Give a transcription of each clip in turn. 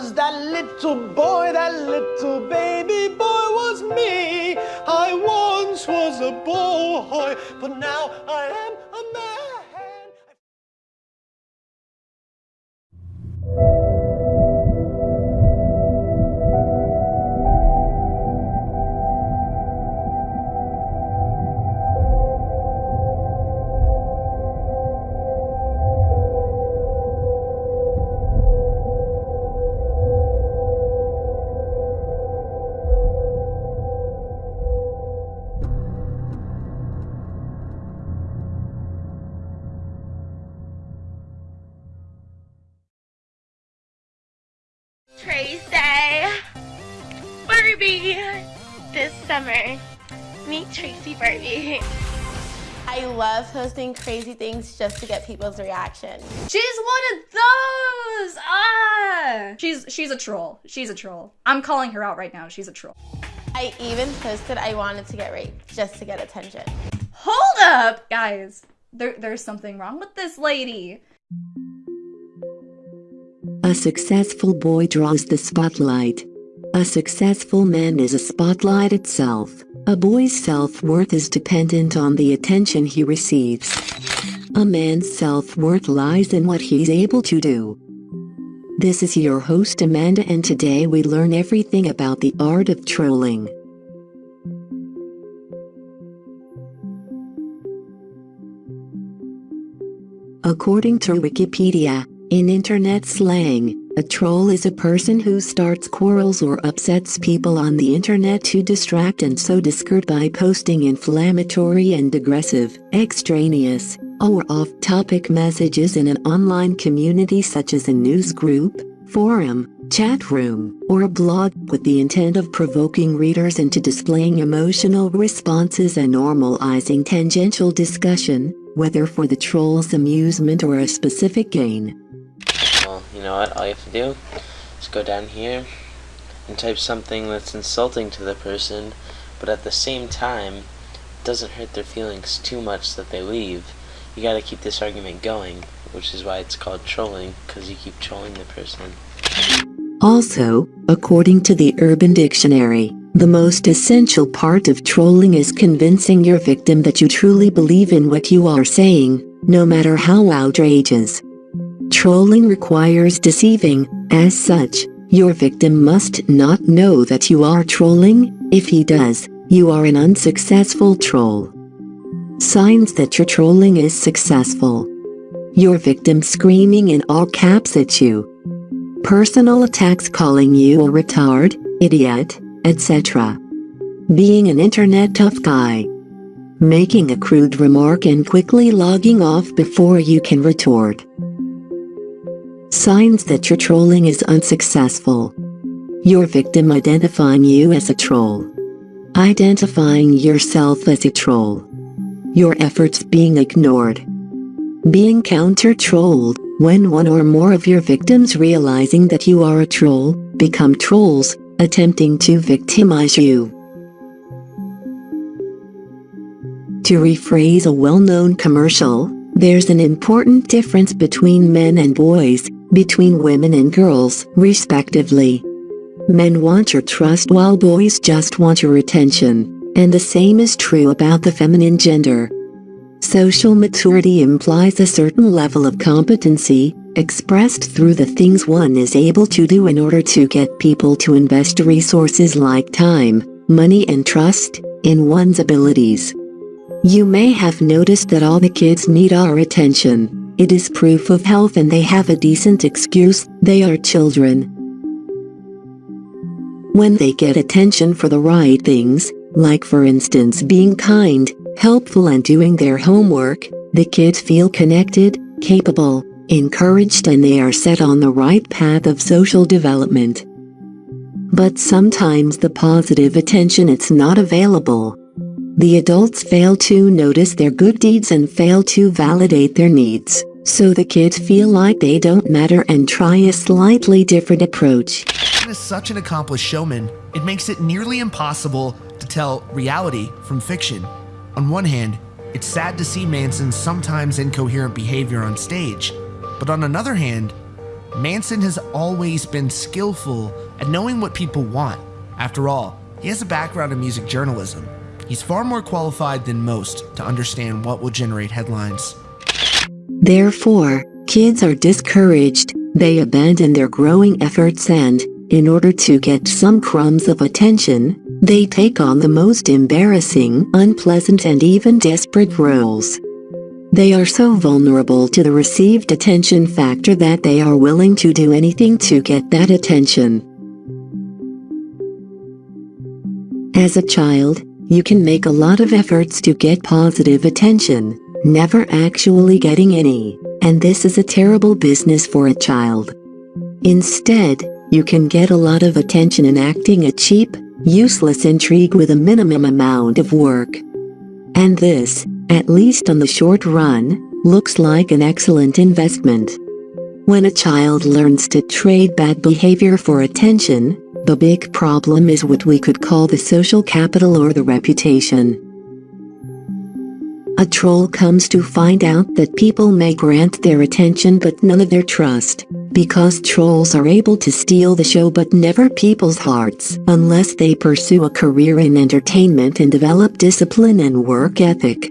little boy, that little baby boy was me. I once was a boy, but now Barbie this summer. Meet Tracy Barbie. I love posting crazy things just to get people's reaction. She's one of those! Ah! She's she's a troll. She's a troll. I'm calling her out right now. She's a troll. I even posted I wanted to get raped just to get attention. Hold up! Guys, there, there's something wrong with this lady. A successful boy draws the spotlight. A successful man is a spotlight itself. A boy's self-worth is dependent on the attention he receives. A man's self-worth lies in what he's able to do. This is your host Amanda and today we learn everything about the art of trolling. According to Wikipedia, in internet slang, a troll is a person who starts quarrels or upsets people on the internet to distract and sow discord by posting inflammatory and aggressive, extraneous, or off-topic messages in an online community such as a news group, forum, chat room, or a blog with the intent of provoking readers into displaying emotional responses and normalizing tangential discussion, whether for the troll's amusement or a specific gain you know what, all you have to do is go down here and type something that's insulting to the person, but at the same time doesn't hurt their feelings too much that they leave. You gotta keep this argument going, which is why it's called trolling, because you keep trolling the person. Also, according to the Urban Dictionary, the most essential part of trolling is convincing your victim that you truly believe in what you are saying, no matter how outrageous. Trolling requires deceiving, as such, your victim must not know that you are trolling, if he does, you are an unsuccessful troll. Signs that your trolling is successful. Your victim screaming in all caps at you. Personal attacks calling you a retard, idiot, etc. Being an internet tough guy. Making a crude remark and quickly logging off before you can retort. Signs that your trolling is unsuccessful. Your victim identifying you as a troll. Identifying yourself as a troll. Your efforts being ignored. Being counter-trolled, when one or more of your victims realizing that you are a troll, become trolls, attempting to victimize you. To rephrase a well-known commercial, there's an important difference between men and boys, between women and girls, respectively. Men want your trust while boys just want your attention, and the same is true about the feminine gender. Social maturity implies a certain level of competency, expressed through the things one is able to do in order to get people to invest resources like time, money and trust, in one's abilities. You may have noticed that all the kids need our attention. It is proof of health and they have a decent excuse, they are children. When they get attention for the right things, like for instance being kind, helpful and doing their homework, the kids feel connected, capable, encouraged and they are set on the right path of social development. But sometimes the positive attention it's not available. The adults fail to notice their good deeds and fail to validate their needs, so the kids feel like they don't matter and try a slightly different approach. As such an accomplished showman, it makes it nearly impossible to tell reality from fiction. On one hand, it's sad to see Manson's sometimes incoherent behavior on stage, but on another hand, Manson has always been skillful at knowing what people want. After all, he has a background in music journalism. He's far more qualified than most to understand what will generate headlines. Therefore, kids are discouraged, they abandon their growing efforts and, in order to get some crumbs of attention, they take on the most embarrassing, unpleasant and even desperate roles. They are so vulnerable to the received attention factor that they are willing to do anything to get that attention. As a child, you can make a lot of efforts to get positive attention, never actually getting any, and this is a terrible business for a child. Instead, you can get a lot of attention in acting a cheap, useless intrigue with a minimum amount of work. And this, at least on the short run, looks like an excellent investment. When a child learns to trade bad behavior for attention, the big problem is what we could call the social capital or the reputation. A troll comes to find out that people may grant their attention but none of their trust, because trolls are able to steal the show but never people's hearts unless they pursue a career in entertainment and develop discipline and work ethic.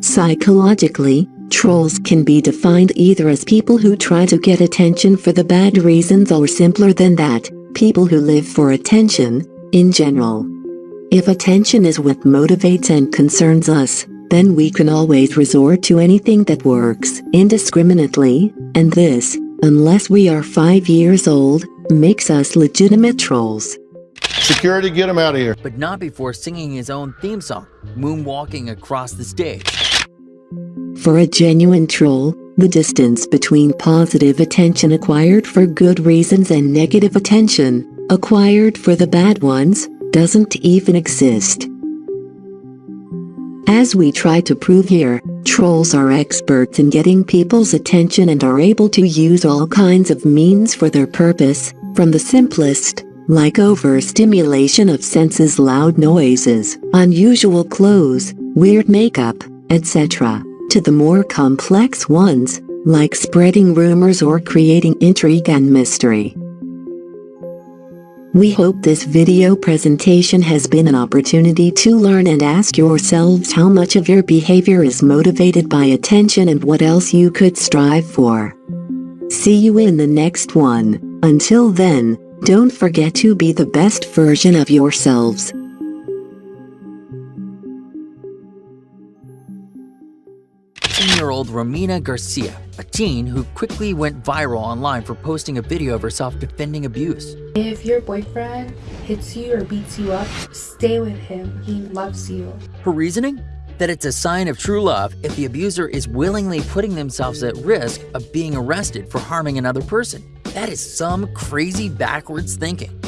Psychologically, trolls can be defined either as people who try to get attention for the bad reasons or simpler than that, people who live for attention, in general. If attention is what motivates and concerns us, then we can always resort to anything that works indiscriminately, and this, unless we are 5 years old, makes us legitimate trolls. Security, get him out of here. but not before singing his own theme song, moonwalking across the stage. For a genuine troll, the distance between positive attention acquired for good reasons and negative attention, acquired for the bad ones, doesn't even exist. As we try to prove here, trolls are experts in getting people's attention and are able to use all kinds of means for their purpose, from the simplest, like overstimulation of senses loud noises, unusual clothes, weird makeup, etc to the more complex ones, like spreading rumors or creating intrigue and mystery. We hope this video presentation has been an opportunity to learn and ask yourselves how much of your behavior is motivated by attention and what else you could strive for. See you in the next one. Until then, don't forget to be the best version of yourselves. 18-year-old Romina Garcia, a teen who quickly went viral online for posting a video of herself defending abuse. If your boyfriend hits you or beats you up, stay with him. He loves you. Her reasoning? That it's a sign of true love if the abuser is willingly putting themselves at risk of being arrested for harming another person. That is some crazy backwards thinking.